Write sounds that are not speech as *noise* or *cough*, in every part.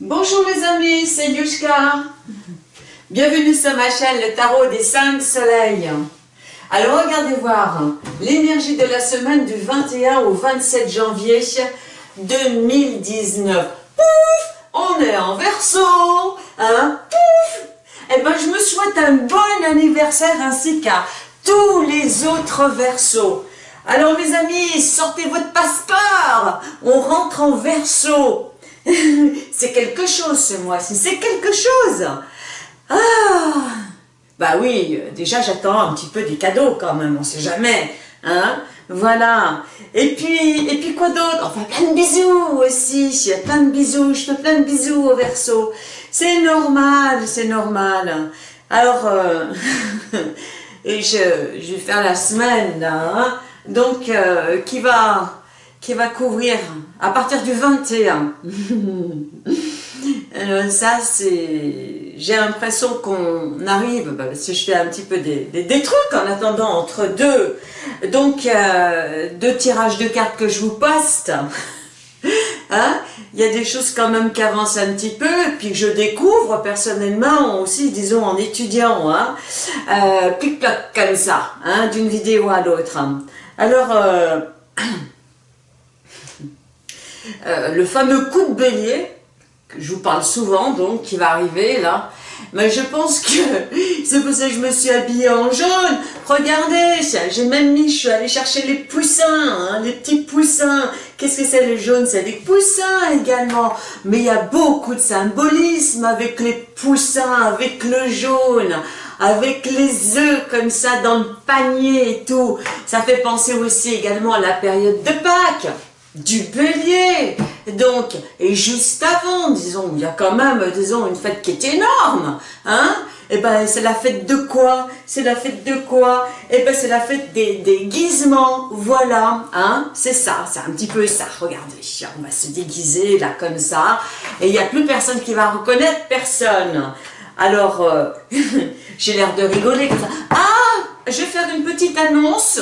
Bonjour les amis, c'est Yushka. Bienvenue sur ma chaîne, le tarot des 5 soleils. Alors regardez voir l'énergie de la semaine du 21 au 27 janvier 2019. Pouf On est en verso hein? Pouf Eh ben je me souhaite un bon anniversaire ainsi qu'à tous les autres versos. Alors mes amis, sortez votre passeport On rentre en verso *laughs* c'est quelque chose ce mois-ci, c'est quelque chose. Ah Bah oui, déjà j'attends un petit peu des cadeaux quand même, on sait jamais. Hein voilà. Et puis, et puis quoi d'autre? Enfin, plein de bisous aussi. Plein de bisous. Je fais plein de bisous au verso. C'est normal, c'est normal. Alors, euh, *laughs* et je, vais faire la semaine, hein. Donc, euh, qui va? Qui va couvrir à partir du 21. *laughs* Euh, ça, c'est... J'ai l'impression qu'on arrive, bah, si je fais un petit peu des, des, trucs en attendant entre deux, donc euh, deux tirages de cartes que je vous poste. Hein il y a des choses quand même qui avancent un petit peu, et puis que je découvre personnellement aussi, disons en étudiant, hein, euh, comme ça, hein, d'une vidéo à l'autre. Alors, euh, *clears throat* Euh, le fameux coup de bélier, que je vous parle souvent, donc, qui va arriver là, mais je pense que *laughs* c'est pour ça que je me suis habillée en jaune. Regardez, j'ai même mis, je suis allée chercher les poussins, hein, les petits poussins. Qu'est-ce que c'est le jaune? C'est des poussins également. Mais il y a beaucoup de symbolisme avec les poussins, avec le jaune, avec les œufs comme ça dans le panier et tout. Ça fait penser aussi également à la période de Pâques du bélier. Donc, et juste avant, disons, il y a quand même, disons, une fête qui est énorme, hein. Eh ben, c'est la fête de quoi? C'est la fête de quoi? Eh ben, c'est la fête des déguisements, voilà, hein. C'est ça, c'est un petit peu ça, regardez, on va se déguiser, là, comme ça, et il n'y a plus personne qui va reconnaître personne. Alors, euh, *laughs* j'ai l'air de rigoler comme ça. Ah! Je vais faire une petite annonce.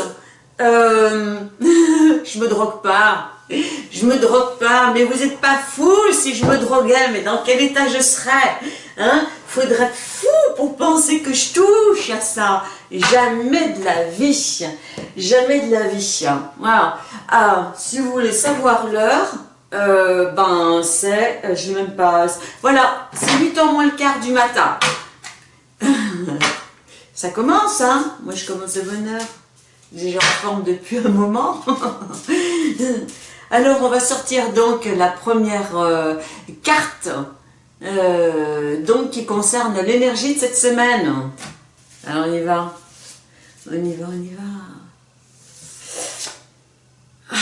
Euh, *laughs* je me drogue pas je me drogue pas, mais vous n'êtes pas fou si je me droguais, mais dans quel état je serais Hein? Faudrait être fou pour penser que je touche à ça. Jamais de la vie. Jamais de la vie. Voilà. Ah, si vous voulez savoir l'heure, euh, ben c'est, euh, je vais même pas, voilà, c'est 8 h moins le quart du matin. *laughs* ça commence, hein? Moi je commence de bonne heure. J'ai en forme depuis un moment. *laughs* Alors, on va sortir donc la première euh, carte euh, donc qui concerne l'énergie de cette semaine. Alors, on y va. On y va, on y va. Ah,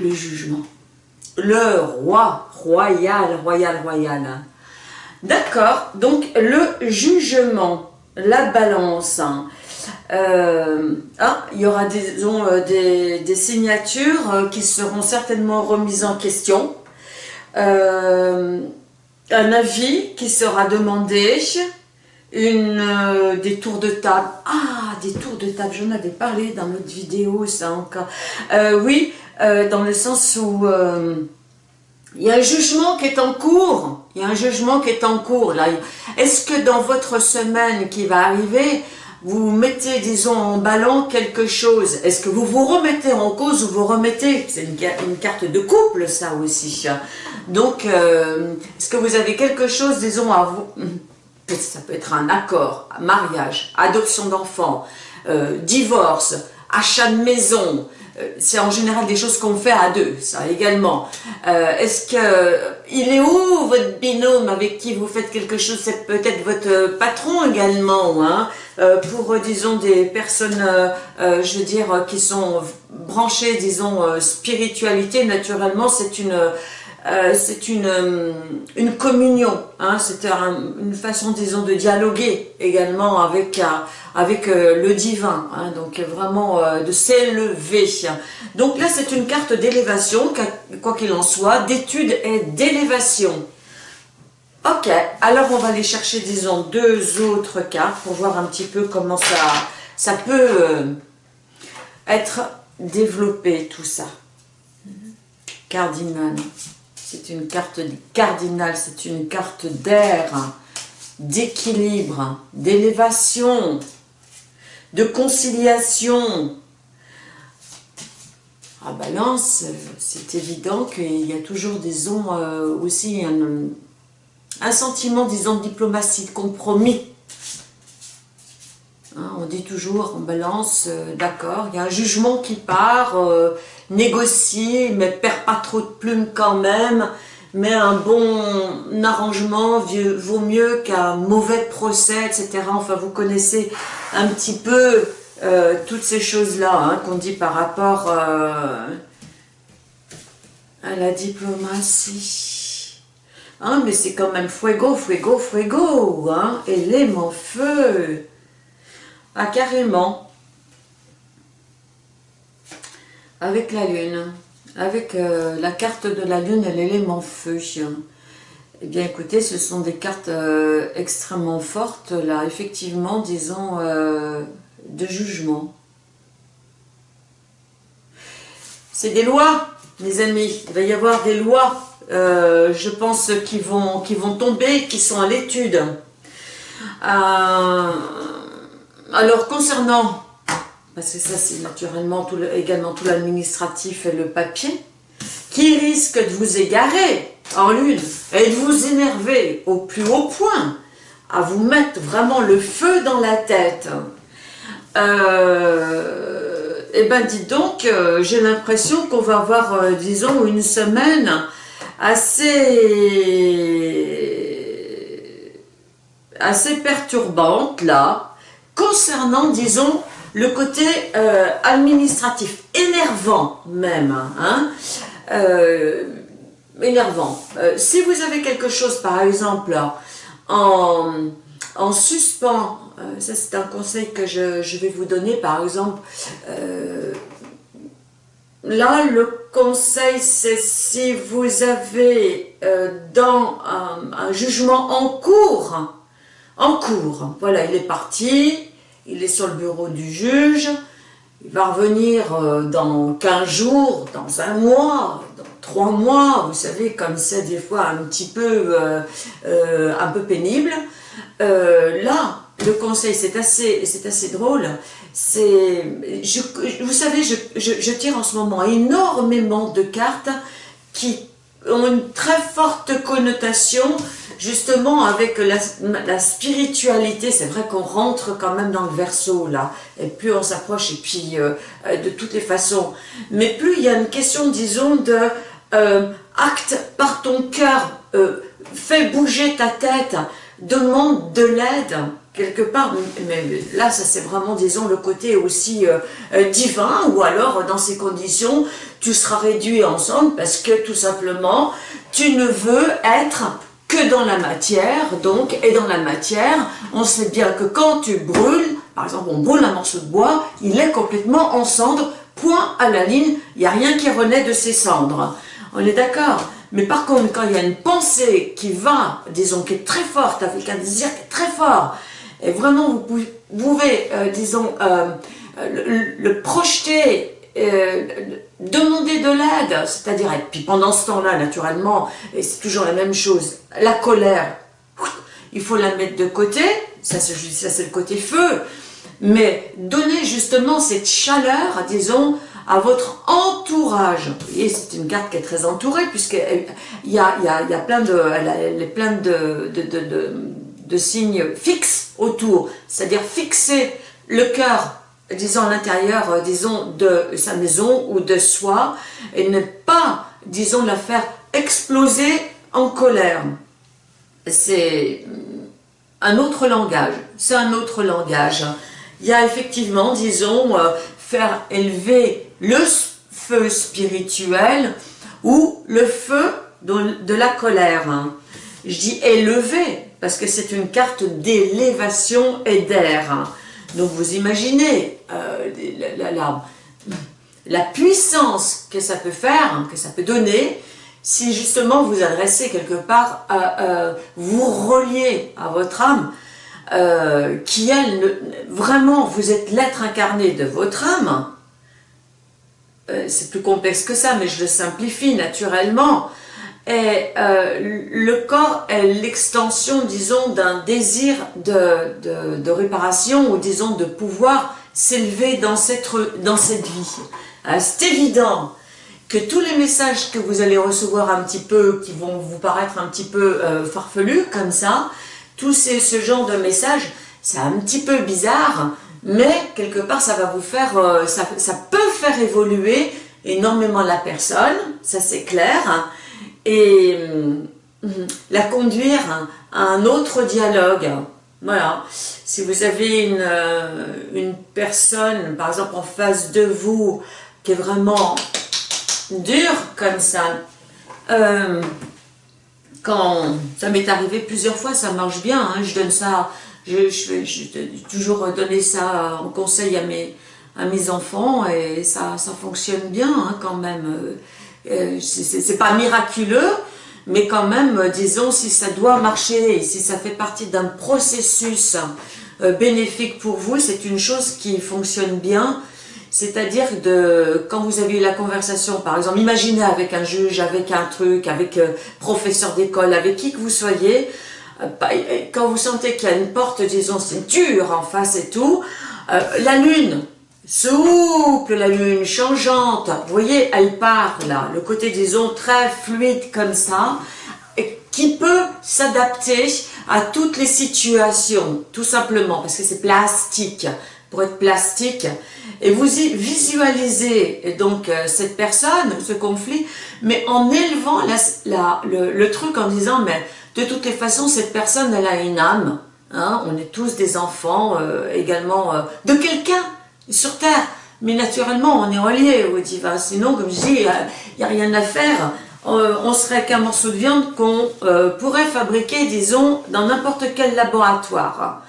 le jugement. Le roi, royal, royal, royal. D'accord, donc le jugement, la balance. Euh, ah, il y aura euh, des, des, signatures euh, qui seront certainement remises en question. un avis qui sera demandé. Une, des tours de table. Ah, des tours de table, j'en avais parlé dans notre vidéo, ça encore. oui, dans le sens où il y a un jugement qui est en cours. Il y a un jugement qui est en cours. Est-ce que dans votre semaine qui va arriver, vous mettez, disons, en ballon quelque chose, est-ce que vous vous remettez en cause ou vous remettez? C'est une, carte de couple, ça aussi. Donc, euh, est-ce que vous avez quelque chose, disons, à vous... Ça peut être un accord, mariage, adoption d'enfants, euh, divorce, achat de maison, c'est en général des choses qu'on fait à deux, ça également. Euh, est-ce que il est où votre binôme avec qui vous faites quelque chose? C'est peut-être votre patron également, hein euh, pour disons des personnes, je veux dire, qui sont branchées, disons, spiritualité. Naturellement, c'est une c'est une, une communion, hein, c'est une façon, disons, de dialoguer également avec avec euh, le divin, hein, donc vraiment euh, de s'élever. Donc là, c'est une carte d'élévation, quoi qu'il en soit, d'étude et d'élévation. Ok, alors on va aller chercher, disons, deux autres cartes pour voir un petit peu comment ça, ça peut euh, être développé, tout ça. Cardinal. C'est une carte cardinale, c'est une carte d'air, d'équilibre, d'élévation, de conciliation. À balance, c'est évident qu'il y a toujours, disons, euh, aussi un, un sentiment, disons, de diplomatie, de compromis Hein, on dit toujours en balance, euh, d'accord, il y a un jugement qui part, euh, négocier, mais perd pas trop de plumes quand même, mais un bon arrangement vaut mieux qu'un mauvais procès, etc. Enfin, vous connaissez un petit peu euh, toutes ces choses-là hein, qu'on dit par rapport à la diplomatie. Hein, mais c'est quand même fuego, fuego, fuego, élément feu. Ah, carrément. Avec la lune. Avec euh, la carte de la lune et l'élément feu. Eh bien, écoutez, ce sont des cartes euh, extrêmement fortes, là, effectivement, disons, euh, de jugement. C'est des lois, mes amis. Il va y avoir des lois, je pense, qui vont, qui vont tomber, qui sont à l'étude. Alors, concernant, parce que ça c'est naturellement également tout l'administratif et le papier, qui risque de vous égarer en lune et de vous énerver au plus haut point, à vous mettre vraiment le feu dans la tête, euh, eh ben dites donc, euh, j'ai l'impression qu'on va avoir, euh, disons, une semaine assez perturbante là, concernant, disons, le côté euh, administratif, énervant même, hein, euh, énervant. Euh, si vous avez quelque chose, par exemple, en, en suspens, ça c'est un conseil que je, vais vous donner, par exemple, là le conseil c'est si vous avez dans un jugement en cours, en cours. Voilà, il est parti, il est sur le bureau du juge, il va revenir euh, dans 15 jours, dans un mois, dans 3 mois, vous savez, comme c'est des fois un petit peu, euh, euh, un peu pénible. là, le conseil, c'est assez, assez drôle, c'est, vous savez, je tire en ce moment énormément de cartes qui ont une très forte connotation justement avec la, spiritualité, c'est vrai qu'on rentre quand même dans le verso là, et plus on s'approche, et puis euh, euh, de toutes les façons, mais plus il y a une question, disons, de euh, acte par ton cœur, fais bouger ta tête, demande de l'aide, quelque part, mais là ça c'est vraiment disons le côté aussi divin ou alors dans ces conditions tu seras réduit ensemble parce que tout simplement tu ne veux être que dans la matière, donc, et dans la matière, on sait bien que quand tu brûles, par exemple, on brûle un morceau de bois, il est complètement en cendres, point à la ligne, il n'y a rien qui renaît de ces cendres. On est d'accord Mais par contre, quand il y a une pensée qui va, disons, qui est très forte, avec un désir très fort, et vraiment, vous pouvez, euh, disons, euh, le, projeter euh, demander de l'aide, c'est-à-dire, et puis pendant ce temps-là, naturellement, c'est toujours la même chose, la colère, il faut la mettre de côté, ça c'est le côté feu, mais donner justement cette chaleur, disons, à votre entourage. Vous voyez, c'est une carte qui est très entourée, puisqu'il y a, y, a, y a plein de, de, de, de, de signes fixes autour, c'est-à-dire fixer le cœur disons, l'intérieur, euh, disons, de sa maison ou de soi, et ne pas, disons, la faire exploser en colère. C'est un autre langage, c'est un autre langage. Il y a effectivement, disons, euh, faire élever le feu spirituel ou le feu de la colère. Je dis élever, parce que c'est une carte d'élévation et d'air. Donc vous imaginez euh, la, puissance que ça peut faire, hein, que ça peut donner, si justement vous adressez quelque part, à, vous reliez à votre âme, euh, qui elle, vraiment, vous êtes l'être incarné de votre âme, euh, c'est plus complexe que ça, mais je le simplifie naturellement, Et euh, le corps est l'extension, disons, d'un désir de, de, réparation ou disons de pouvoir s'élever dans cette, dans cette vie. Euh, c'est évident que tous les messages que vous allez recevoir un petit peu, qui vont vous paraître un petit peu euh, farfelus comme ça, tous ces, ce genre de messages, c'est un petit peu bizarre, mais quelque part ça va vous faire, ça, ça peut faire évoluer énormément la personne, ça c'est clair, et euh, la conduire à un autre dialogue. Voilà, si vous avez une, euh, une personne, par exemple en face de vous, qui est vraiment dure comme ça, euh, quand ça m'est arrivé plusieurs fois, ça marche bien, hein, je donne ça, je, je, je, toujours donner ça en conseil à mes, à mes enfants et ça, ça fonctionne bien hein, quand même. Euh, c'est pas miraculeux, mais quand même, euh, disons, si ça doit marcher, si ça fait partie d'un processus euh, bénéfique pour vous, c'est une chose qui fonctionne bien. C'est-à-dire de quand vous avez eu la conversation, par exemple, imaginez avec un juge, avec un truc, avec professeur d'école, avec qui que vous soyez, quand vous sentez qu'il y a une porte, disons, c'est dur en face et tout, la lune, souple, la lune changeante, vous voyez, elle part là, le côté disons très fluide comme ça, qui peut s'adapter à toutes les situations, tout simplement, parce que c'est plastique, pour être plastique, et vous visualisez donc euh, cette personne, ce conflit, mais en élevant la, le, truc en disant, mais de toutes les façons, cette personne, elle a une âme, hein, on est tous des enfants euh, également euh, de quelqu'un, sur Terre. Mais naturellement, on est relié au divin. Sinon, comme je dis, il n'y a, rien à faire. Euh, on serait qu'un morceau de viande qu'on euh, pourrait fabriquer, disons, dans n'importe quel laboratoire.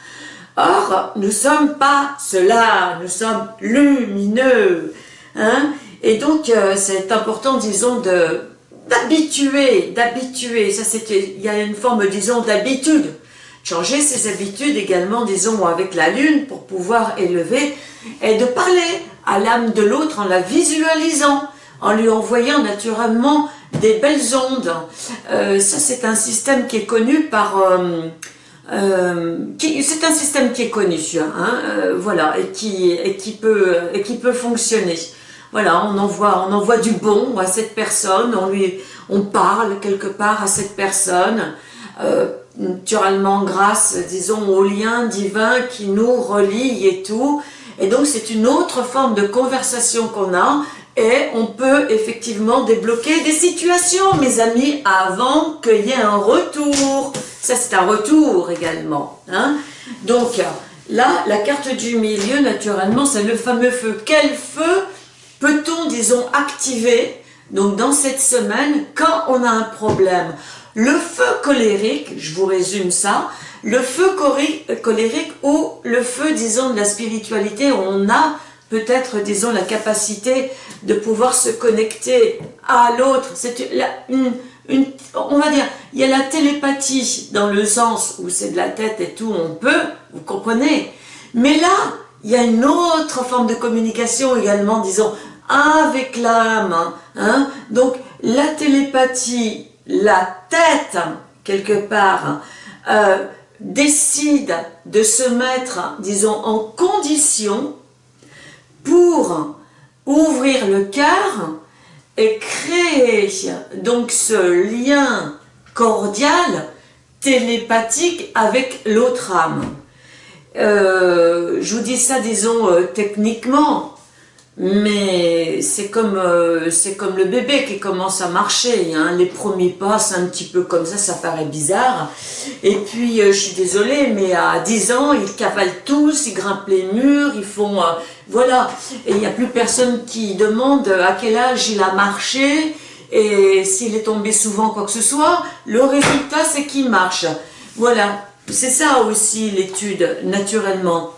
Or, nous sommes pas cela, nous sommes lumineux. Hein. Et donc, euh, c'est important, disons, d'habituer, d'habituer. Ça, il y a une forme, disons, d'habitude changer ses habitudes également, disons, avec la lune pour pouvoir élever et de parler à l'âme de l'autre en la visualisant, en lui envoyant naturellement des belles ondes. Euh, ça, c'est un système qui est connu par... Euh, euh, c'est un système qui est connu, hein, voilà, et qui, et, qui peut, et qui peut fonctionner. Voilà, on envoie, on envoie du bon à cette personne, on lui, on parle quelque part à cette personne, naturellement grâce, disons, au lien divin qui nous relie et tout. Et donc, c'est une autre forme de conversation qu'on a et on peut effectivement débloquer des situations, mes amis, avant qu'il y ait un retour. Ça, c'est un retour également. Hein. Donc, là, la carte du milieu, naturellement, c'est le fameux feu. Quel feu peut-on, disons, activer donc dans cette semaine quand on a un problème? Le feu colérique, je vous résume ça, le feu colérique ou le feu, disons, de la spiritualité, on a peut-être, disons, la capacité de pouvoir se connecter à l'autre. C'est une, une, on va dire, il y a la télépathie dans le sens où c'est de la tête et tout, on peut, vous comprenez. Mais là, il y a une autre forme de communication également, disons, avec l'âme. Hein. Donc, la télépathie, la tête, quelque part, euh, décide de se mettre, disons, en condition pour ouvrir le cœur et créer donc ce lien cordial, télépathique avec l'autre âme. Euh, je vous dis ça, disons, euh, techniquement, mais c'est comme, euh, comme le bébé qui commence à marcher. Hein. Les premiers pas, c'est un petit peu comme ça, ça paraît bizarre. Et puis, euh, je suis désolée, mais à 10 ans, ils cavalent tous, ils grimpent les murs, ils font... Euh, voilà. Et il n'y a plus personne qui demande à quel âge il a marché et s'il est tombé souvent, quoi que ce soit. Le résultat, c'est qu'il marche. Voilà. C'est ça aussi l'étude, naturellement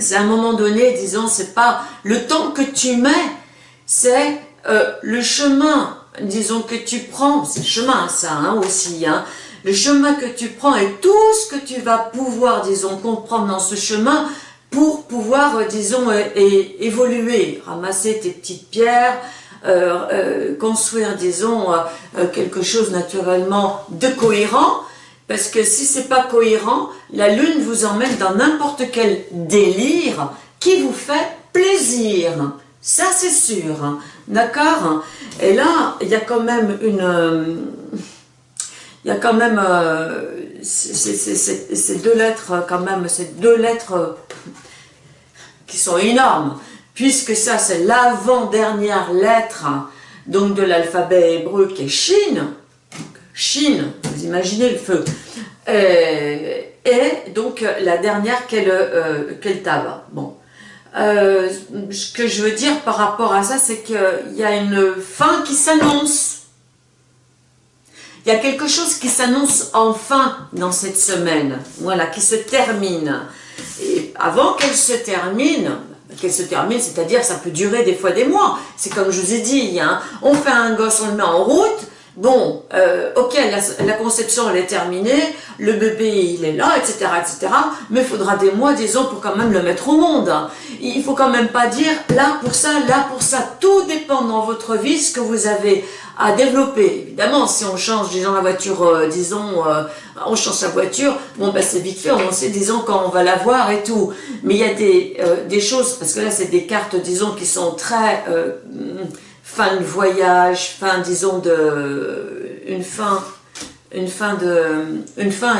c'est un moment donné, disons, c'est pas le temps que tu mets, c'est euh, le chemin, disons, que tu prends, c'est chemin ça hein, aussi, hein, le chemin que tu prends et tout ce que tu vas pouvoir, disons, comprendre dans ce chemin pour pouvoir, euh, disons, euh, évoluer, ramasser tes petites pierres, construire, disons, quelque chose naturellement de cohérent, parce que si c'est pas cohérent, la lune vous emmène dans n'importe quel délire qui vous fait plaisir. Ça, c'est sûr. Hein. D'accord? Et là, il y a quand même une... Il y a quand même euh, ces deux lettres, quand même, ces deux lettres qui sont énormes, puisque ça, c'est l'avant-dernière lettre donc de l'alphabet hébreu qui est Chine. Chine, vous imaginez le feu. Euh, et donc, la dernière qui est le, euh, Bon, euh, ce que je veux dire par rapport à ça, c'est qu'il y a une fin qui s'annonce. Il y a quelque chose qui s'annonce enfin dans cette semaine, voilà, qui se termine. Et avant qu'elle se termine, qu'elle se termine, c'est-à-dire ça peut durer des fois des mois. C'est comme je vous ai dit, hein, on fait un gosse, on le met en route, Bon, euh, ok, la, conception elle est terminée, le bébé il est là, etc., etc. Mais il faudra des mois, des ans pour quand même le mettre au monde. Il faut quand même pas dire là pour ça, là pour ça. Tout dépend dans votre vie ce que vous avez à développer. Évidemment, si on change, disons, la voiture, euh, disons, euh, on change sa voiture, bon, ben c'est vite fait, on sait, disons, quand on va la voir et tout. Mais il y a des, des choses, parce que là, c'est des cartes, disons, qui sont très fin de voyage, fin, disons, de, une fin,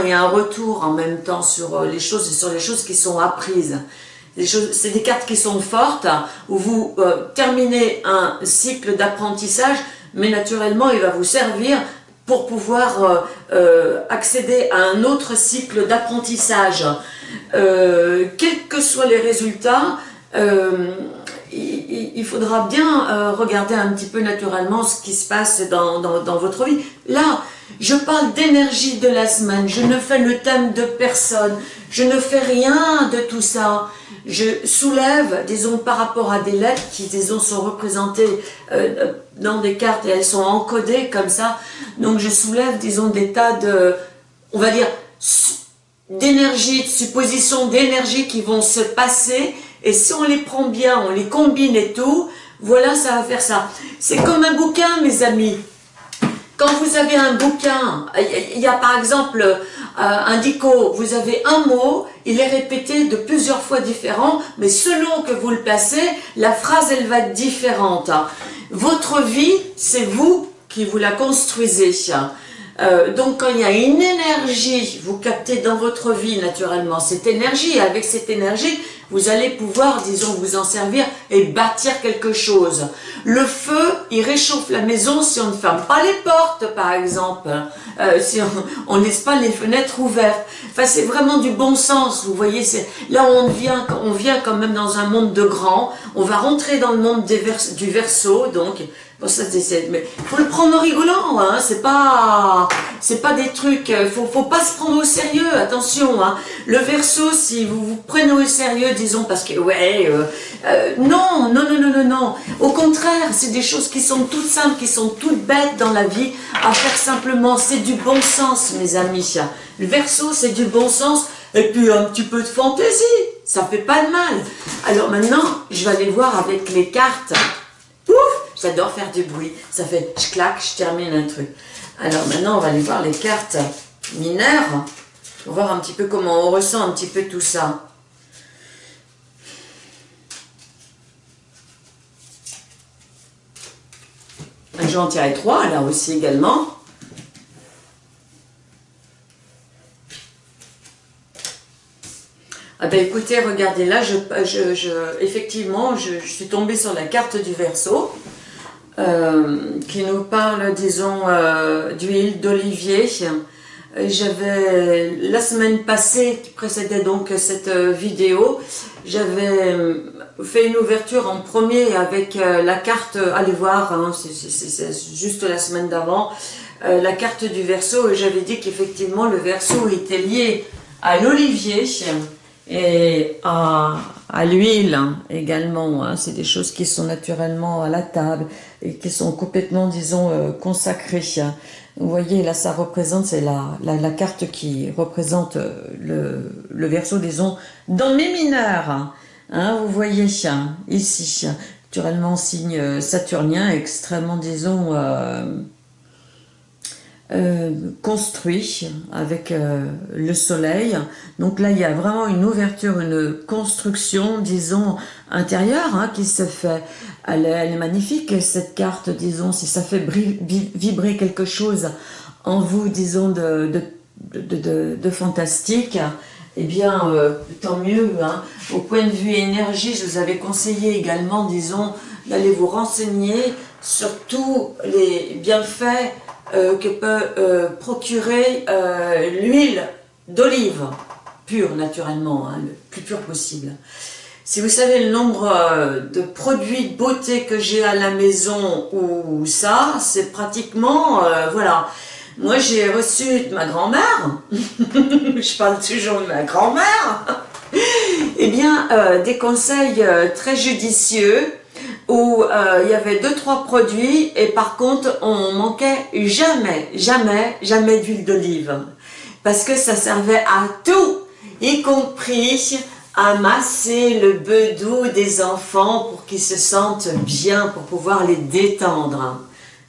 et un retour en même temps sur euh, les choses et sur les choses qui sont apprises. C'est des cartes qui sont fortes, où vous euh, terminez un cycle d'apprentissage, mais naturellement, il va vous servir pour pouvoir euh, accéder à un autre cycle d'apprentissage. quels que soient les résultats, il, faudra bien euh, regarder un petit peu naturellement ce qui se passe dans, dans, votre vie. Là, je parle d'énergie de la semaine, je ne fais le thème de personne, je ne fais rien de tout ça. Je soulève, disons, par rapport à des lettres qui, disons, sont représentées euh, dans des cartes et elles sont encodées comme ça. Donc, je soulève, disons, des tas de, on va dire, d'énergie, de suppositions d'énergie qui vont se passer et si on les prend bien, on les combine et tout, voilà, ça va faire ça. C'est comme un bouquin, mes amis. Quand vous avez un bouquin, il y a par exemple euh, un dico, vous avez un mot, il est répété de plusieurs fois différent, mais selon que vous le placez, la phrase, elle va être différente. Votre vie, c'est vous qui vous la construisez. Euh, donc quand il y a une énergie, vous captez dans votre vie naturellement cette énergie, avec cette énergie, vous allez pouvoir, disons, vous en servir et bâtir quelque chose. Le feu, il réchauffe la maison si on ne ferme pas les portes, par exemple, euh, si on ne laisse pas les fenêtres ouvertes. Enfin, c'est vraiment du bon sens, vous voyez. Là, on vient, on vient quand même dans un monde de grands. On va rentrer dans le monde du verso, donc ça, mais faut le prendre en rigolant, hein, c'est pas, c'est pas des trucs, euh, faut, faut pas se prendre au sérieux, attention, hein. Le verso, si vous vous prenez au sérieux, disons, parce que, ouais, euh, euh, non, non, non, non, non, non. Au contraire, c'est des choses qui sont toutes simples, qui sont toutes bêtes dans la vie, à faire simplement, c'est du bon sens, mes amis. Le verso, c'est du bon sens, et puis un petit peu de fantaisie, ça fait pas de mal. Alors maintenant, je vais aller voir avec les cartes. J'adore faire du bruit. Ça fait je claque, je termine un truc. Alors maintenant, on va aller voir les cartes mineures. Pour voir un petit peu comment on ressent un petit peu tout ça. Je vais en tirer trois, là aussi également. Ah ben écoutez, regardez là, je, effectivement, je, je, suis tombée sur la carte du verso. Euh, qui nous parle, disons, euh, d'huile d'olivier. J'avais, la semaine passée, qui précédait donc cette euh, vidéo, j'avais fait une ouverture en premier avec la carte, allez voir, hein, c'est juste la semaine d'avant, la carte du verso, et j'avais dit qu'effectivement le verso était lié à l'olivier, et à, l'huile également. Hein. C'est des choses qui sont naturellement à la table et qui sont complètement, disons, euh, consacrées. Vous voyez, là, ça représente, c'est la, la, carte qui représente euh, le, le verso, disons, dans mes mineurs. Hein, vous voyez ici, naturellement signe saturnien, extrêmement, disons, euh, construit avec euh, le soleil. Donc là, il y a vraiment une ouverture, une construction, disons, intérieure hein, qui se fait. Elle est, magnifique, cette carte, disons, si ça fait vibrer quelque chose en vous, disons, de, fantastique, eh bien, euh, tant mieux. Hein. Au point de vue énergie, je vous avais conseillé également, disons, d'aller vous renseigner sur tous les bienfaits euh, que peut euh, procurer euh, l'huile d'olive, pure naturellement, hein, le plus pur possible. Si vous savez le nombre de produits de beauté que j'ai à la maison ou ça, c'est pratiquement, voilà. Moi j'ai reçu de ma grand-mère, *laughs* je parle toujours de ma grand-mère, *laughs* eh bien des conseils très judicieux où euh, il y avait deux trois produits et par contre on manquait jamais, jamais, jamais d'huile d'olive parce que ça servait à tout, y compris à masser le bedou des enfants pour qu'ils se sentent bien, pour pouvoir les détendre.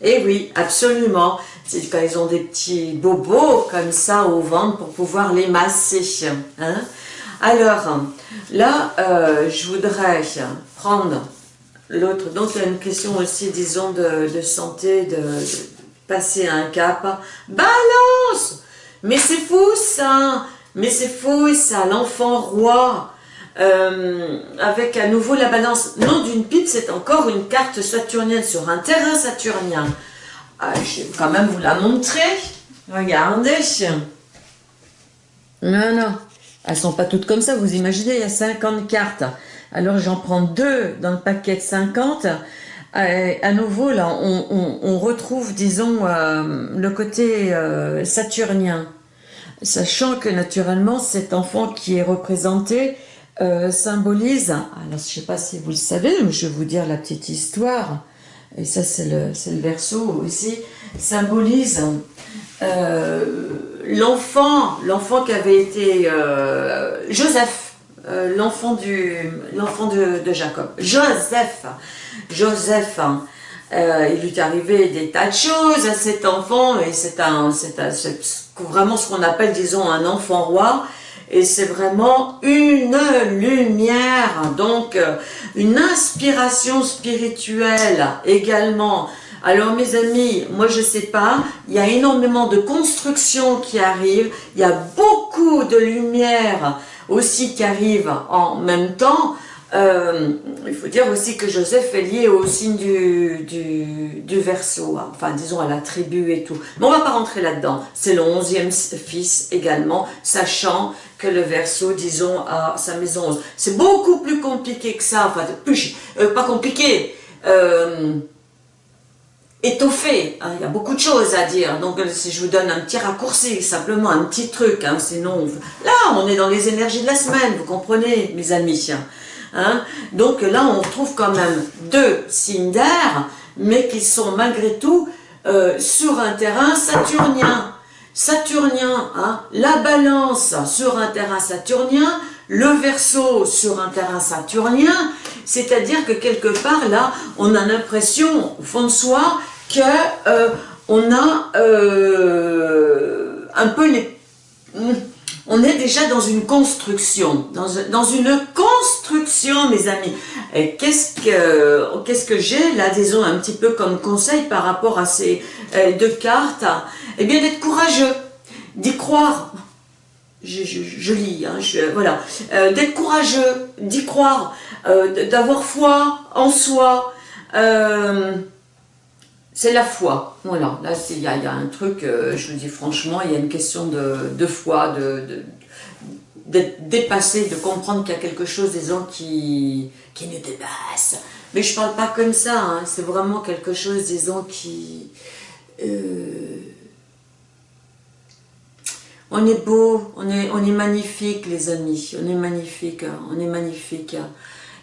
Et oui, absolument, c'est quand ils ont des petits bobos comme ça au ventre pour pouvoir les masser. Hein. Alors, là, euh, je voudrais prendre l'autre. Donc il y a une question aussi, disons, de, santé, de, passer un cap. Balance Mais c'est fou ça Mais c'est fou ça, l'enfant roi euh, avec à nouveau la balance. Non d'une pipe, c'est encore une carte saturnienne sur un terrain saturnien. Ah, je vais quand même vous la montrer. Regardez. Non, non. Elles sont pas toutes comme ça, vous imaginez, il y a 50 cartes. Alors j'en prends deux dans le paquet de 50. Euh, à nouveau, là, on, retrouve, disons, euh, le côté euh, saturnien. Sachant que naturellement, cet enfant qui est représenté symbolise, alors je ne sais pas si vous le savez, mais je vais vous dire la petite histoire, et ça c'est le, le verso aussi, symbolise l'enfant, l'enfant qui avait été Joseph, euh, l'enfant de, Jacob, Joseph. Joseph, hein. euh, il lui est arrivé des tas de choses à cet enfant, et c'est un, vraiment ce qu'on appelle, disons, un enfant roi, et c'est vraiment une lumière, donc euh, une inspiration spirituelle également. Alors mes amis, moi je sais pas, il y a énormément de constructions qui arrivent, il y a beaucoup de lumière aussi qui arrive en même temps, euh, il faut dire aussi que Joseph est lié au signe du, du, du verso, hein. enfin disons à la tribu et tout. Mais on va pas rentrer là-dedans. C'est le onzième fils également, sachant que le verso, disons, a sa maison C'est beaucoup plus compliqué que ça, enfin euh, pas compliqué, euh, étoffé. Hein, il y a beaucoup de choses à dire. Donc, euh, si je vous donne un petit raccourci, simplement un petit truc, hein, sinon, là, on est dans les énergies de la semaine, vous comprenez, mes amis. Hein. Donc là, on trouve quand même deux signes d'air, mais qui sont malgré tout euh, sur un terrain saturnien. Saturnien, hein, la balance sur un terrain saturnien, le verso sur un terrain saturnien, c'est-à-dire que quelque part là, on a l'impression au fond de soi euh, on a euh, un peu les... On est déjà dans une construction, dans, une construction, mes amis. Qu'est-ce que, qu'est-ce que j'ai là, disons, un petit peu comme conseil par rapport à ces euh, deux cartes Eh bien, d'être courageux, d'y croire. Je, lis, hein, voilà. d'être courageux, d'y croire, d'avoir foi en soi, c'est la foi. Voilà, là il y, a un truc, euh, je me dis franchement, il y a une question de, foi, de, d'être dépassé, de comprendre qu'il y a quelque chose, disons, qui, qui nous dépasse. Mais je parle pas comme ça, hein. c'est vraiment quelque chose, disons, qui... Euh, on est beau, on est, on est magnifique les amis, on est magnifique, hein. on est magnifique.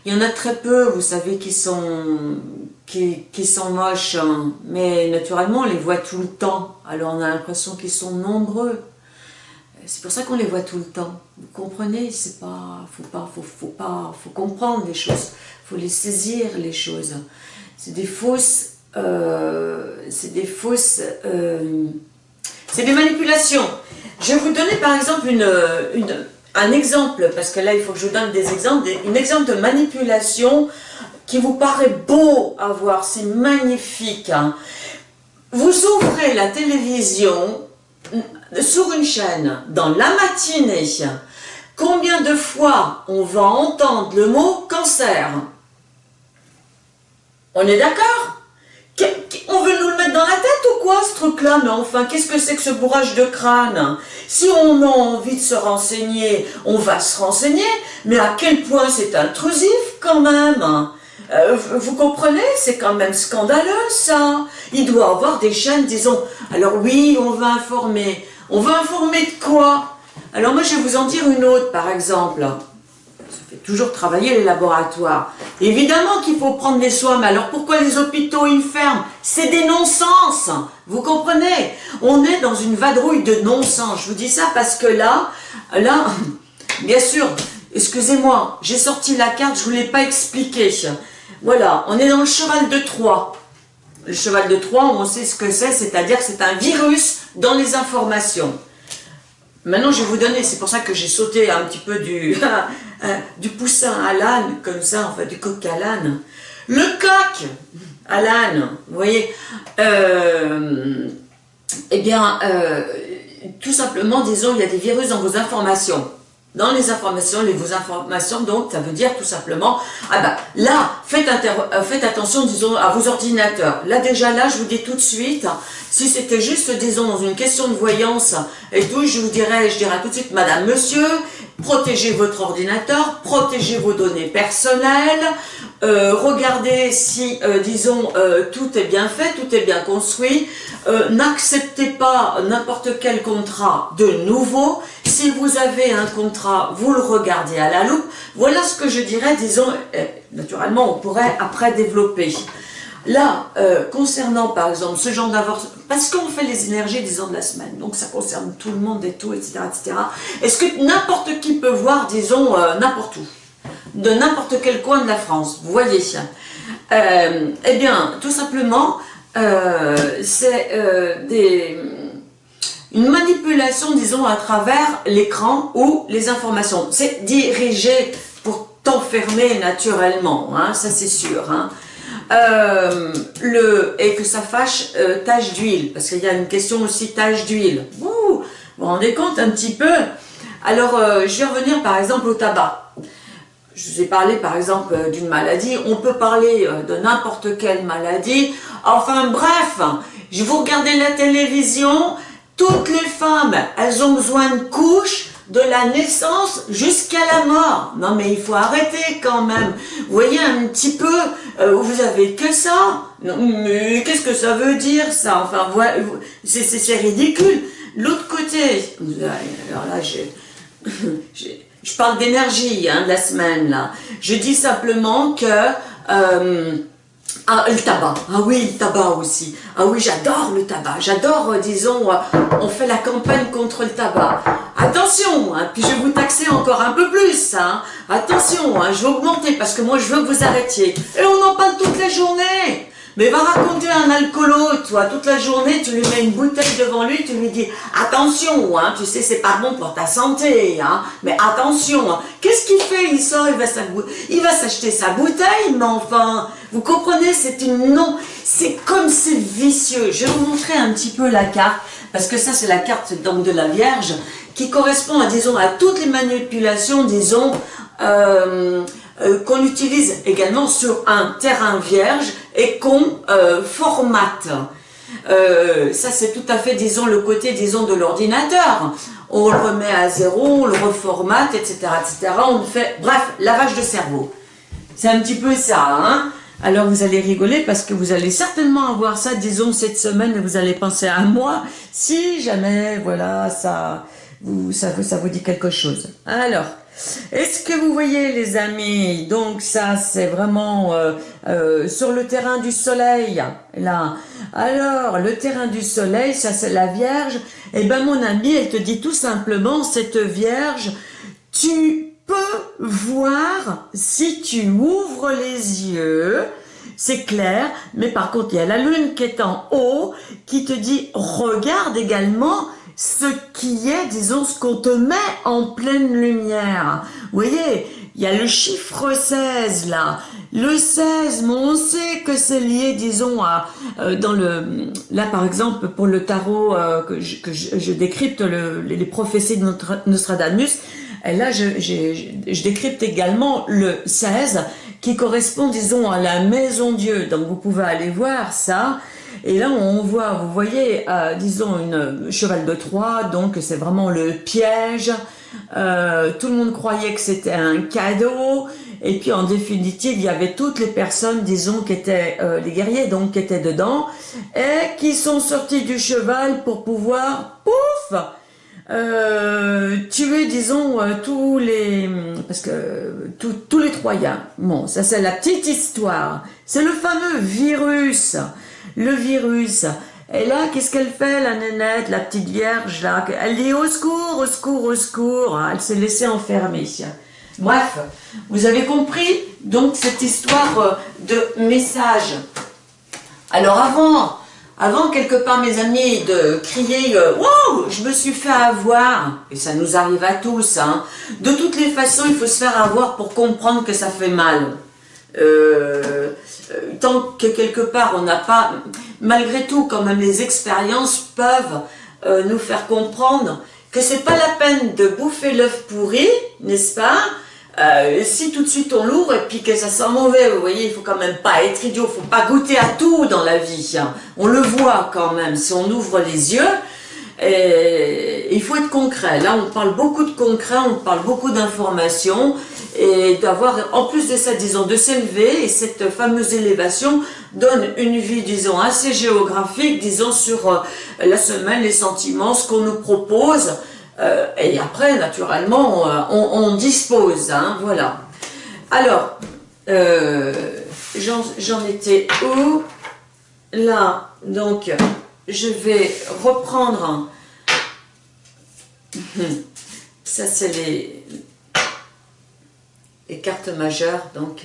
Il y en a très peu, vous savez, qui sont, qui, sont moches, hein. mais naturellement, on les voit tout le temps. Alors on a l'impression qu'ils sont nombreux. C'est pour ça qu'on les voit tout le temps. Vous comprenez? C'est pas, faut pas, faut, faut pas, faut comprendre les choses. Faut les saisir les choses. C'est des fausses, euh, c'est des fausses, euh, c'est des manipulations. Je vais vous donner par exemple une, une, un exemple, parce que là il faut que je vous donne des exemples, des, un exemple de manipulation qui vous paraît beau à voir, c'est magnifique. Hein. Vous ouvrez la télévision sur une chaîne dans la matinée, combien de fois on va entendre le mot cancer? On est d'accord? On veut nous le mettre dans la tête ou quoi ce truc-là? Mais enfin, qu'est-ce que c'est que ce bourrage de crâne? Si on a envie de se renseigner, on va se renseigner, mais à quel point c'est intrusif quand même? Euh, vous comprenez? C'est quand même scandaleux ça. Il doit avoir des chaînes, disons, alors oui, on va informer. On va informer de quoi? Alors moi je vais vous en dire une autre par exemple toujours travailler les laboratoires. Évidemment qu'il faut prendre des soins, mais alors pourquoi les hôpitaux ils ferment? C'est des non-sens, vous comprenez? On est dans une vadrouille de non-sens. Je vous dis ça parce que là, là, *laughs* bien sûr, excusez-moi, j'ai sorti la carte, je ne vous l'ai pas expliqué. Voilà, on est dans le cheval de Troie. Le cheval de Troie, on sait ce que c'est, c'est-à-dire que c'est un virus dans les informations. Maintenant, je vais vous donner, c'est pour ça que j'ai sauté un petit peu du, *laughs* euh, du poussin à l'âne, comme ça, enfin du coq à l'âne. Le coq à l'âne, vous voyez, euh, eh bien, euh, tout simplement, disons, il y a des virus dans vos informations dans les informations, les vos informations, donc ça veut dire tout simplement, ah bah là, faites, euh, faites attention, disons, à vos ordinateurs. Là déjà, là, je vous dis tout de suite, si c'était juste, disons, dans une question de voyance et tout, je vous dirais, je dirais tout de suite, madame, monsieur, protégez votre ordinateur, protégez vos données personnelles, euh, regardez si, euh, disons, tout est bien fait, tout est bien construit, n'acceptez pas n'importe quel contrat de nouveau, si vous avez un contrat, vous le regardez à la loupe. Voilà ce que je dirais, disons, euh, naturellement, on pourrait après développer. Là, euh, concernant par exemple ce genre d'avortement, parce qu'on fait les énergies, disons, de la semaine, donc ça concerne tout le monde et tout, etc. etc. Est-ce que n'importe qui peut voir, disons, euh, n'importe où, de n'importe quel coin de la France, vous voyez Eh bien, tout simplement, c'est des une manipulation, disons, à travers l'écran ou les informations. C'est dirigé pour t'enfermer naturellement, hein, ça c'est sûr. Hein. Euh, et que ça fâche euh, tache d'huile, parce qu'il y a une question aussi tache d'huile. Vous vous rendez compte un petit peu? Alors, euh, je vais revenir par exemple au tabac. Je vous ai parlé par exemple d'une maladie, on peut parler de n'importe quelle maladie. Enfin bref, je vous regardez la télévision, toutes les femmes, elles ont besoin de couches de la naissance jusqu'à la mort. Non mais il faut arrêter quand même. Vous voyez un petit peu, euh, vous avez que ça? Non, mais qu'est-ce que ça veut dire ça? Enfin, c'est ridicule. L'autre côté, alors là, *laughs* je parle d'énergie hein, de la semaine là. Je dis simplement que euh, ah, le tabac. Ah oui, le tabac aussi. Ah oui, j'adore le tabac. J'adore, euh, disons, euh, on fait la campagne contre le tabac. Attention, hein, puis je vais vous taxer encore un peu plus. Hein. Attention, je vais augmenter parce que moi, je veux que vous arrêtiez. Et on en parle toute la journée. Mais va raconter un alcoolo, toi, toute la journée, tu lui mets une bouteille devant lui, tu lui dis attention, hein, tu sais, c'est pas bon pour ta santé, hein, mais attention. Hein. Qu'est-ce qu'il fait Il sort, il va s'acheter sa bouteille, mais enfin, vous comprenez, c'est une non, c'est comme c'est vicieux. Je vais vous montrer un petit peu la carte, parce que ça, c'est la carte donc de la Vierge, qui correspond à, disons, à toutes les manipulations, disons, euh, euh, qu'on utilise également sur un terrain vierge et qu'on euh, formate. Euh, ça c'est tout à fait, disons, le côté, disons, de l'ordinateur. On le remet à zéro, on le reformate, etc., etc. On fait, bref, lavage de cerveau. C'est un petit peu ça, hein alors vous allez rigoler parce que vous allez certainement avoir ça, disons, cette semaine, et vous allez penser à moi, si jamais, voilà, ça, vous, ça, ça vous dit quelque chose. Alors, est-ce que vous voyez les amis Donc ça c'est vraiment euh, euh, sur le terrain du soleil, là. Alors le terrain du soleil, ça c'est la Vierge. Eh ben mon ami, elle te dit tout simplement, cette Vierge, tu peux voir si tu ouvres les yeux, c'est clair, mais par contre il y a la lune qui est en haut, qui te dit regarde également ce qui est, disons, ce qu'on te met en pleine lumière. Vous voyez, il y a le chiffre 16 là. Le 16, mais on sait que c'est lié, disons, à euh, dans le là par exemple pour le tarot euh, que, je, que je, décrypte le, les prophéties de Nostradamus. Et là, je, je, je, décrypte également le 16 qui correspond, disons, à la maison Dieu. Donc vous pouvez aller voir ça. Et là, on voit, vous voyez, euh, disons, une cheval de Troie, donc c'est vraiment le piège. Euh, tout le monde croyait que c'était un cadeau. Et puis, en définitive, il y avait toutes les personnes, disons, qui étaient euh, les guerriers, donc qui étaient dedans, et qui sont sortis du cheval pour pouvoir, pouf, tuer, disons, tous les, parce que tous les Troyens. Bon, ça c'est la petite histoire. C'est le fameux virus le virus. Et là, qu'est-ce qu'elle fait, la nénette, la petite vierge, là? Elle dit au secours, au secours, au secours. Elle s'est laissée enfermer. Bref, vous avez compris donc cette histoire euh, de message. Alors avant, avant quelque part mes amis de crier euh, Wow, je me suis fait avoir !» et ça nous arrive à tous, hein. de toutes les façons il faut se faire avoir pour comprendre que ça fait mal. Euh, euh, tant que quelque part on n'a pas, malgré tout quand même les expériences peuvent euh, nous faire comprendre que c'est pas la peine de bouffer l'œuf pourri, n'est-ce pas? Si tout de suite on l'ouvre et puis que ça sent mauvais, vous voyez, il faut quand même pas être idiot, faut pas goûter à tout dans la vie. Hein. On le voit quand même, si on ouvre les yeux, il faut être concret. Là, on parle beaucoup de concret, on parle beaucoup d'informations et d'avoir, en plus de ça, disons, de s'élever, et cette fameuse élévation donne une vie, disons, assez géographique, disons, sur euh, la semaine, les sentiments, ce qu'on nous propose, euh, et après, naturellement, euh, on, dispose, hein, voilà. Alors, j'en étais où? Là, donc, je vais reprendre, *laughs* ça c'est les, les cartes majeures, donc,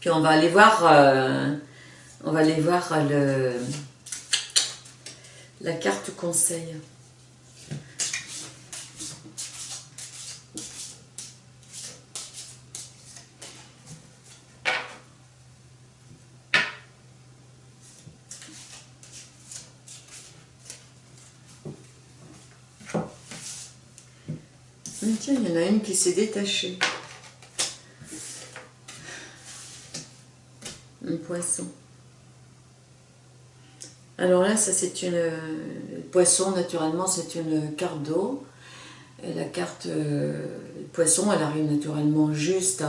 puis on va aller voir, euh, on va aller voir le, la carte conseil. Tiens, il y en a une qui s'est détachée. Poisson. Alors là, ça c'est une... Poisson, naturellement, c'est une carte d'eau. La carte euh, poisson, elle arrive naturellement juste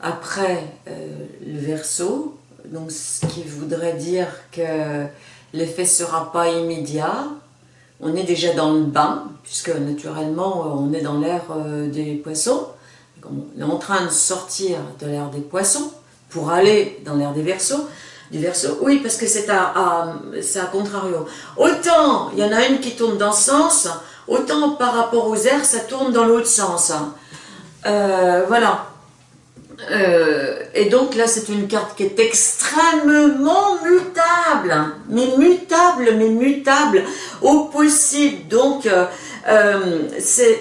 après euh, le verso. Donc, ce qui voudrait dire que l'effet sera pas immédiat on est déjà dans le bain, puisque naturellement euh, on est dans l'ère euh, des poissons. On est en train de sortir de l'ère des poissons pour aller dans l'ère des versos. Du verso, oui, parce que c'est à, contrario. Autant il y en a une qui tourne dans ce sens, autant par rapport aux airs, ça tourne dans l'autre sens. Euh, voilà. Euh, et donc là, c'est une carte qui est extrêmement mutable, mais mutable, mais mutable au possible. Donc, euh, euh,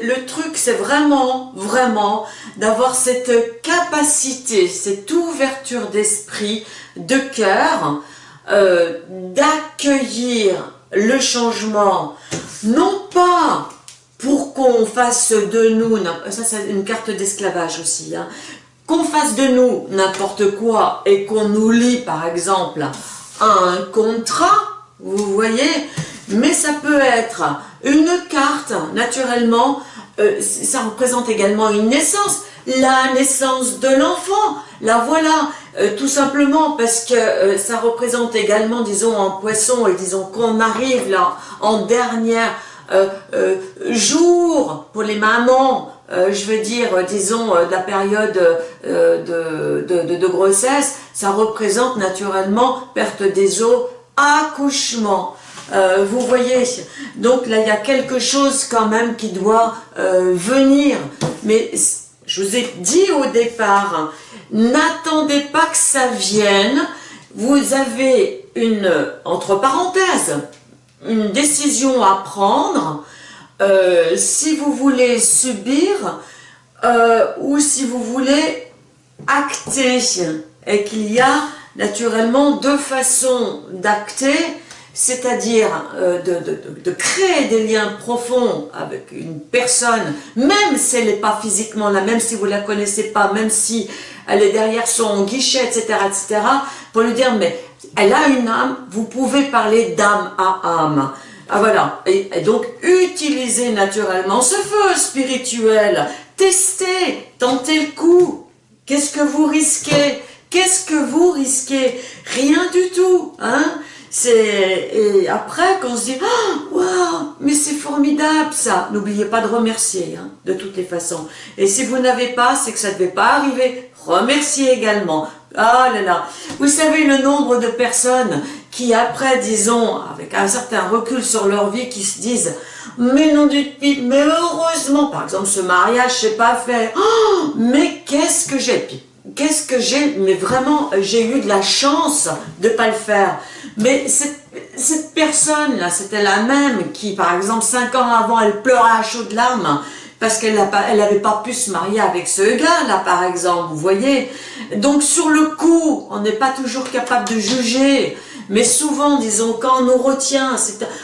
le truc, c'est vraiment, vraiment d'avoir cette capacité, cette ouverture d'esprit, de cœur, d'accueillir le changement, non pas pour qu'on fasse de nous, ça c'est une carte d'esclavage aussi, hein, qu'on fasse de nous n'importe quoi et qu'on nous lie par exemple un contrat, vous voyez, mais ça peut être une carte, naturellement, euh, ça représente également une naissance, la naissance de l'enfant, la voilà, euh, tout simplement parce que euh, ça représente également, disons, en poisson, et disons qu'on arrive là en dernière jour pour les mamans, je veux dire, disons, de la période de, de, de, grossesse, ça représente naturellement perte des os, accouchement. Vous voyez, donc là il y a quelque chose quand même qui doit venir, mais je vous ai dit au départ, n'attendez pas que ça vienne, vous avez une, entre parenthèses, une décision à prendre, euh, si vous voulez subir euh, ou si vous voulez acter, et qu'il y a naturellement deux façons d'acter, c'est-à-dire euh, de, créer des liens profonds avec une personne, même si elle n'est pas physiquement là, même si vous ne la connaissez pas, même si elle est derrière son guichet, etc., etc., pour lui dire, mais elle a une âme, vous pouvez parler d'âme à âme. Ah voilà, et, et donc utilisez naturellement ce feu spirituel, testez, tentez le coup, qu'est-ce que vous risquez? Qu'est-ce que vous risquez? Rien du tout, hein? Et après qu'on se dit oh, waouh mais c'est formidable ça. N'oubliez pas de remercier hein, de toutes les façons. Et si vous n'avez pas c'est que ça ne devait pas arriver. Remerciez également. Ah là là. Vous savez le nombre de personnes qui après disons avec un certain recul sur leur vie qui se disent mais non du tout mais heureusement par exemple ce mariage c'est pas fait. Oh, mais qu'est-ce que j'ai qu'est-ce que j'ai mais vraiment j'ai eu de la chance de pas le faire mais cette, personne-là, c'était la même qui, par exemple, cinq ans avant, elle pleurait à chaudes larmes parce qu'elle n'avait pas pu se marier avec ce gars-là, par exemple, vous voyez. Donc, sur le coup, on n'est pas toujours capable de juger, mais souvent, disons, quand on nous retient,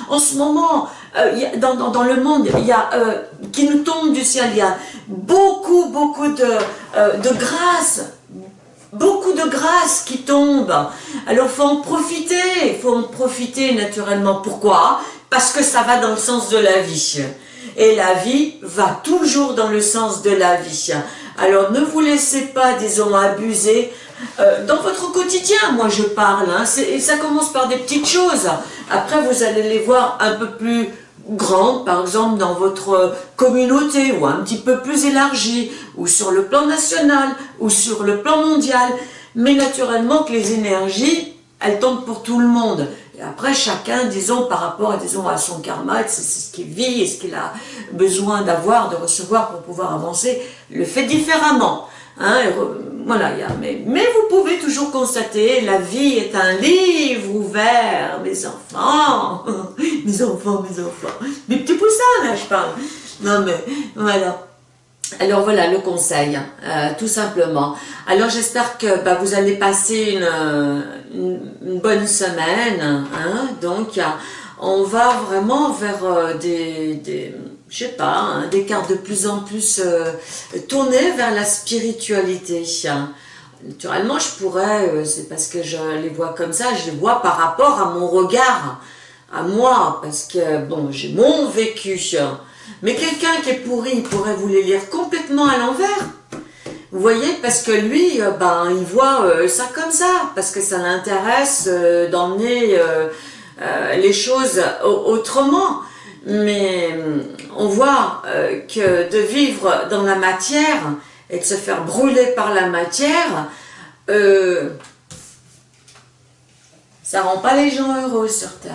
en ce moment, euh, dans, le monde, y a, euh, qui nous tombe du ciel, il y a beaucoup, beaucoup de, euh, de grâce, beaucoup de grâce qui tombe. Alors faut en profiter, faut en profiter naturellement. Pourquoi? Parce que ça va dans le sens de la vie. Et la vie va toujours dans le sens de la vie. Alors ne vous laissez pas, disons, abuser euh, dans votre quotidien, moi je parle, hein, et ça commence par des petites choses. Après vous allez les voir un peu plus grande, par exemple dans votre communauté, ou un petit peu plus élargie, ou sur le plan national, ou sur le plan mondial, mais naturellement que les énergies, elles tombent pour tout le monde. Et après, chacun, disons, par rapport à, disons, à son karma, c'est ce qu'il vit et ce qu'il a besoin d'avoir, de recevoir pour pouvoir avancer, le fait différemment. Hein, voilà, mais, mais vous pouvez toujours constater, la vie est un livre ouvert, mes enfants, *laughs* mes enfants, mes enfants, mes petits poussins, là, je parle. Non, mais, voilà. Alors voilà le conseil, euh, tout simplement. Alors j'espère que bah, vous allez passer une, bonne semaine. Hein, donc on va vraiment vers euh, des je sais pas, hein, des cartes de plus en plus euh, tournées vers la spiritualité. Naturellement, je pourrais, euh, c'est parce que je les vois comme ça, je les vois par rapport à mon regard, à moi, parce que, bon, j'ai mon vécu. Mais quelqu'un qui est pourri, il pourrait vous les lire complètement à l'envers. Vous voyez, parce que lui, euh, ben, il voit ça comme ça, parce que ça l'intéresse d'emmener les choses autrement mais euh, on voit euh, que de vivre dans la matière et de se faire brûler par la matière, euh, ça rend pas les gens heureux sur Terre.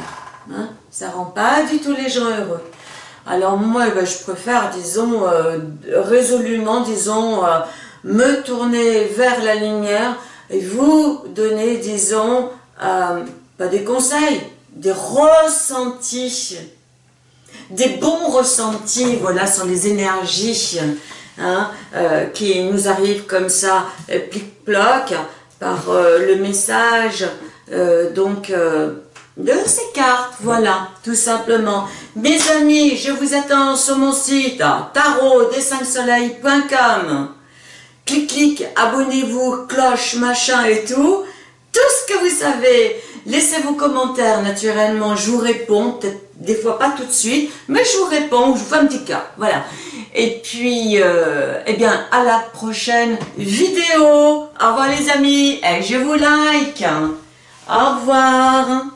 Hein ça rend pas du tout les gens heureux. Alors moi, ben, je préfère, disons, résolument, disons, me tourner vers la lumière et vous donner, disons, pas des conseils, des ressentis des bons ressentis, voilà, sont les énergies hein, euh, qui nous arrivent comme ça, euh, plic-ploc, par euh, le message donc de ces cartes, voilà, tout simplement. Mes amis, je vous attends sur mon site tarot des 5 soleils.com. Clic, abonnez-vous, cloche, machin et tout. Tout ce que vous savez, laissez vos commentaires, naturellement, je vous réponds, des fois pas tout de suite, mais je vous réponds, je vous fais un petit cas, voilà. Et puis, euh, eh bien, à la prochaine vidéo. Au revoir les amis, et je vous like. Au revoir.